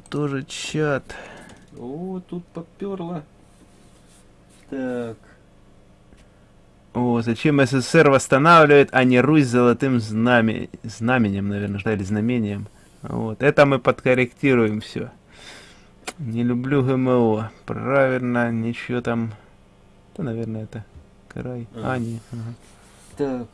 тоже чат. О, тут поперло. Так. О, зачем СССР восстанавливает, а не Русь золотым знаме... знаменем, наверное, да, или знамением. Вот, это мы подкорректируем все. Не люблю ГМО. Правильно, ничего там... Да, наверное, это край. А, Ага. не. ага. Так.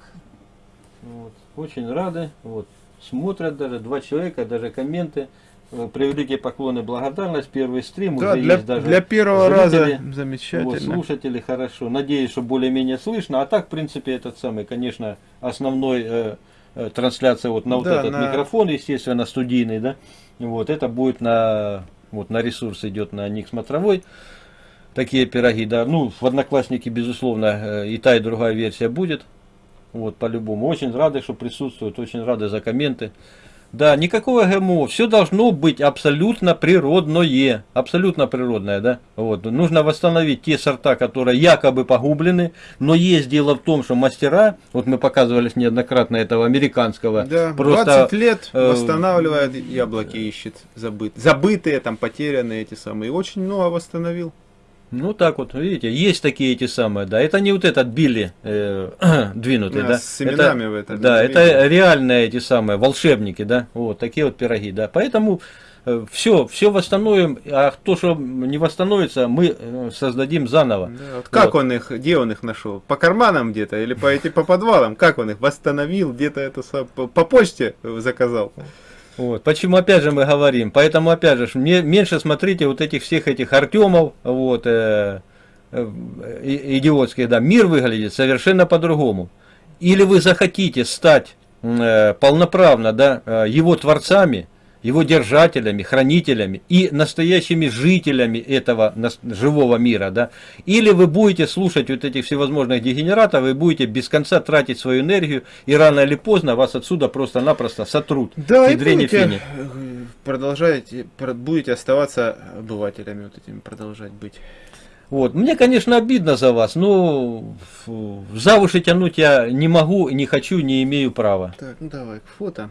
Вот. Очень рады. Вот. Смотрят даже два человека, даже комменты. Э, Превеликие поклоны, благодарность. Первый стрим Да, уже для, есть даже. для первого зрители. раза замечательно. Вот, слушатели хорошо. Надеюсь, что более-менее слышно. А так, в принципе, этот самый, конечно, основной э, э, трансляция вот на вот Да, этот на- микрофон, естественно, студийный, да. Вот это будет на вот на ресурс идет на Ник Смотровой. Такие пироги, да. Ну, в Одноклассники, безусловно, э, и та, и другая версия будет. Вот, по-любому. Очень рады, что присутствуют, очень рады за комменты. Да, никакого ГМО. Все должно быть абсолютно природное. Абсолютно природное, да. Вот. Нужно восстановить те сорта, которые якобы погублены. Но есть дело в том, что мастера, вот мы показывали неоднократно этого американского, Да, просто 20 лет э, восстанавливает яблоки, ищет забыт, забытые, там потерянные эти самые. Очень много восстановил. Ну так вот, видите, есть такие эти самые, да. Это не вот этот Билли э, двинутый, Да, да. с семенами в это, Да, это реальные эти самые волшебники, да. Вот такие вот пироги, да. Поэтому все, все восстановим, а то, что не восстановится, мы э, создадим заново. Да, вот как Вот. он их, где он их нашел? По карманам где-то или по, эти, по подвалам? Как он их восстановил? Где-то это по почте заказал? Вот. Почему опять же мы говорим? Поэтому опять же, меньше смотрите вот этих всех этих Артемов, вот, э, э, идиотских, да. Мир выглядит совершенно по-другому. Или вы захотите стать э, полноправно, да, э, его творцами, его держателями, хранителями и настоящими жителями этого живого мира, да, или вы будете слушать вот этих всевозможных дегенератов и будете без конца тратить свою энергию, и рано или поздно вас отсюда просто-напросто сотрут. Да, и будете, продолжаете, про- будете оставаться обывателями вот этими, продолжать быть. Вот. Мне, конечно, обидно за вас, но за уши тянуть я не могу, не хочу, не имею права. Так, ну давай, фото.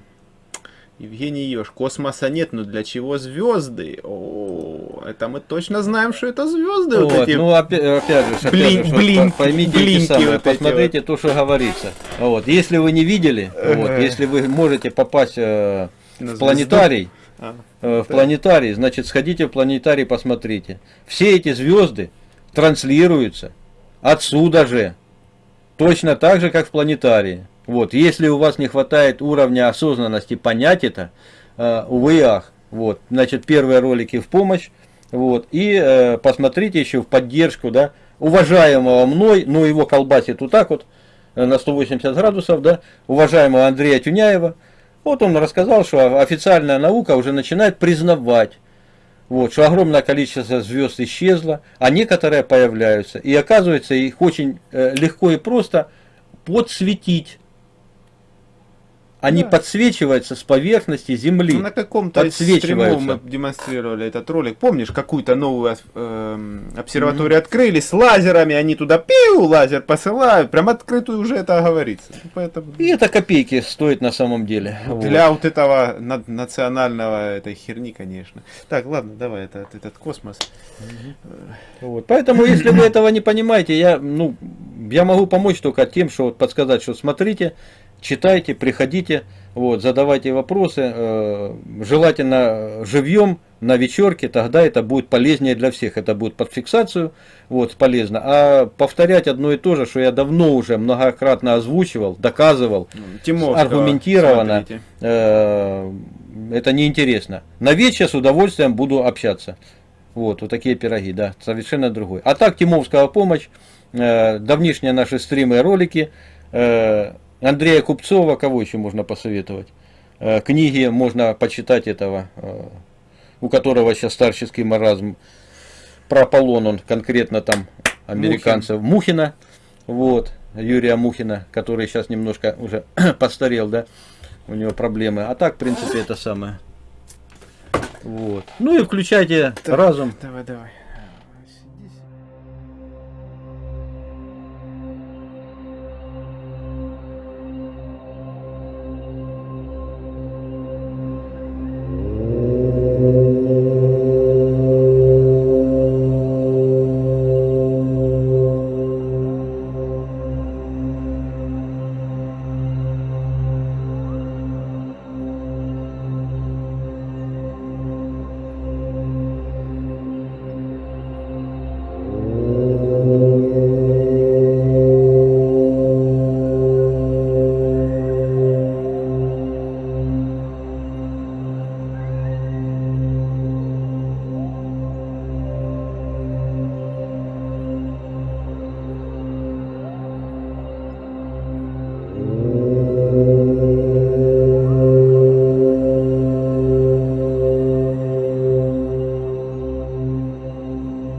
Евгений Ёж, космоса нет, но для чего звезды? О, это мы точно знаем, что это звезды вот, Вот, эти. ну, опя- опять, же, опять блин- же, что блин- по- поймите эти блинки самые, вот эти посмотрите то, что говорится. Вот. Если вы не видели, вот, если вы можете попасть э, в планетарий, А, э, в Да. планетарий, значит, сходите в планетарий, посмотрите. Все эти звезды транслируются отсюда же, точно так же, как в планетарии. Вот, если у вас не хватает уровня осознанности понять это, э, увы и ах. Вот, значит, первые ролики в помощь, вот, и э, посмотрите еще в поддержку, да, уважаемого мной, но его колбасит вот так вот, э, на 180 градусов, да, уважаемого Андрея Тюняева, вот он рассказал, что официальная наука уже начинает признавать, вот, что огромное количество звезд исчезло, а некоторые появляются. И оказывается, их очень э, легко и просто подсветить. Они Да. подсвечиваются с поверхности Земли. Ну, на каком-то стримов мы демонстрировали этот ролик. Помнишь, какую-то новую ос- эм, обсерваторию открыли с лазерами, они туда пиу, лазер посылают, прям открытую уже это говорится. Ну, Поэтому И это копейки стоит на самом деле. Вот. для вот этого на- национального этой херни, конечно. Так, ладно, давай этот, этот космос. Вот. Поэтому, если вы этого не понимаете, я, ну, я могу помочь только тем, что вот подсказать, что смотрите, читайте, приходите, вот, задавайте вопросы, э, желательно живьем на вечерке, тогда это будет полезнее для всех, это будет под фиксацию, вот, полезно. А повторять одно и то же, что я давно уже многократно озвучивал, доказывал, Тимовского аргументированно, смотрите. э, это неинтересно. На вечер с удовольствием буду общаться. Вот, вот такие пироги, да, совершенно другой. А так, Тимовская помощь, э, давнишние наши стримы и ролики, э, Андрея Купцова, кого еще можно посоветовать? Э, книги можно почитать этого, э, у которого сейчас старческий маразм, про Аполлон, он конкретно там американцев, Мухина, вот, Юрия Мухина, который сейчас немножко уже постарел, да, у него проблемы. А так, в принципе, это самое. Вот. Ну и включайте Так. разум. Давай, давай.